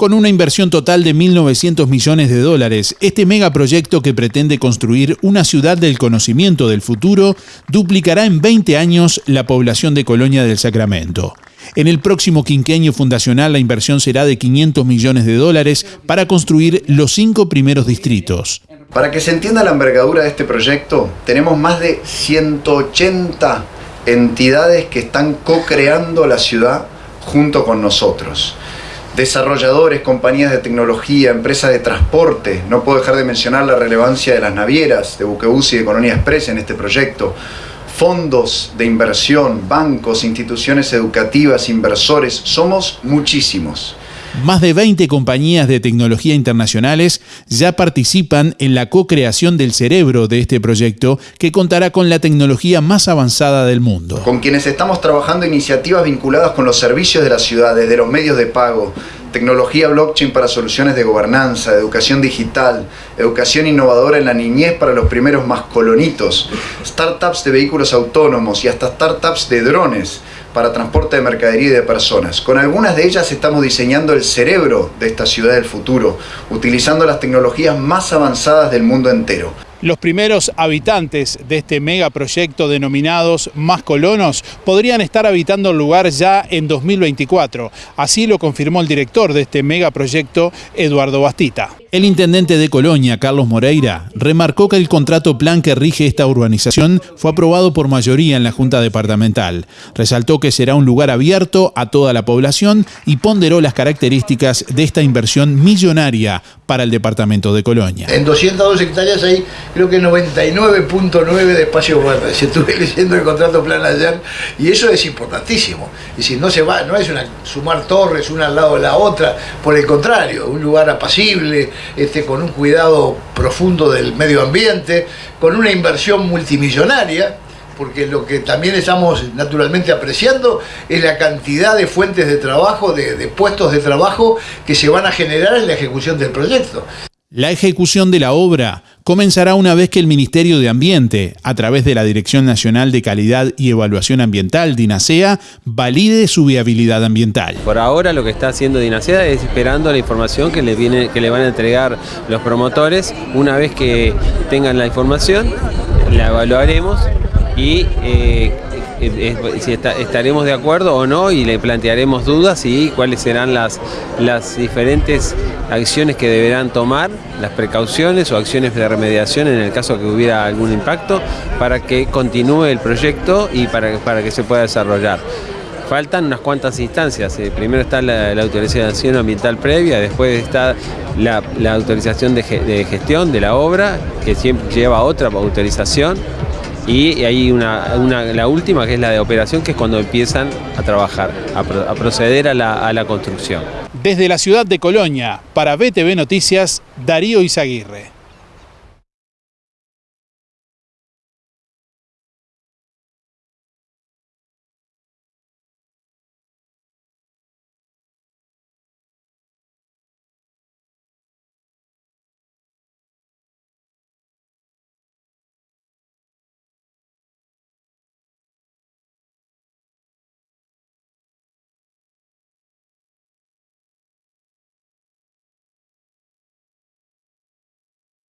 Con una inversión total de 1.900 millones de dólares, este megaproyecto que pretende construir una ciudad del conocimiento del futuro duplicará en 20 años la población de Colonia del Sacramento. En el próximo quinquenio fundacional la inversión será de 500 millones de dólares para construir los cinco primeros distritos. Para que se entienda la envergadura de este proyecto, tenemos más de 180 entidades que están co-creando la ciudad junto con nosotros desarrolladores, compañías de tecnología, empresas de transporte. No puedo dejar de mencionar la relevancia de las navieras, de Buquebus y de Colonia Express en este proyecto. Fondos de inversión, bancos, instituciones educativas, inversores, somos muchísimos. Más de 20 compañías de tecnología internacionales ya participan en la co-creación del cerebro de este proyecto que contará con la tecnología más avanzada del mundo. Con quienes estamos trabajando iniciativas vinculadas con los servicios de la ciudad, desde los medios de pago, tecnología blockchain para soluciones de gobernanza, educación digital, educación innovadora en la niñez para los primeros mascolonitos, startups de vehículos autónomos y hasta startups de drones para transporte de mercadería y de personas. Con algunas de ellas estamos diseñando el cerebro de esta ciudad del futuro, utilizando las tecnologías más avanzadas del mundo entero. Los primeros habitantes de este megaproyecto denominados Más Colonos podrían estar habitando el lugar ya en 2024. Así lo confirmó el director de este megaproyecto, Eduardo Bastita. El intendente de Colonia, Carlos Moreira, remarcó que el contrato plan que rige esta urbanización fue aprobado por mayoría en la Junta Departamental. Resaltó que será un lugar abierto a toda la población y ponderó las características de esta inversión millonaria para el departamento de Colonia. En 202 hectáreas hay creo que 99.9 de espacio verde. Estuve leyendo el contrato plan ayer y eso es importantísimo. Y si no se va, no es una, sumar torres una al lado de la otra, por el contrario, un lugar apacible, este, con un cuidado profundo del medio ambiente, con una inversión multimillonaria, porque lo que también estamos naturalmente apreciando es la cantidad de fuentes de trabajo, de, de, puestos de trabajo que se van a generar en la ejecución del proyecto. La ejecución de la obra comenzará una vez que el Ministerio de Ambiente, a través de la Dirección Nacional de Calidad y Evaluación Ambiental, DINASEA, valide su viabilidad ambiental. Por ahora lo que está haciendo DINASEA es esperando la información que le, viene, que le van a entregar los promotores. Una vez que tengan la información, la evaluaremos y eh, si estaremos de acuerdo o no y le plantearemos dudas y cuáles serán las, las diferentes acciones que deberán tomar, las precauciones o acciones de remediación en el caso que hubiera algún impacto para que continúe el proyecto y para, para que se pueda desarrollar. Faltan unas cuantas instancias. Eh, primero está la, autorización ambiental previa, después está la, autorización de, de, gestión de la obra, que siempre lleva otra autorización, y hay una, la última que es la de operación, que es cuando empiezan a trabajar, a, proceder a la, a la construcción. Desde la ciudad de Colonia, para BTV Noticias, Darío Izaguirre.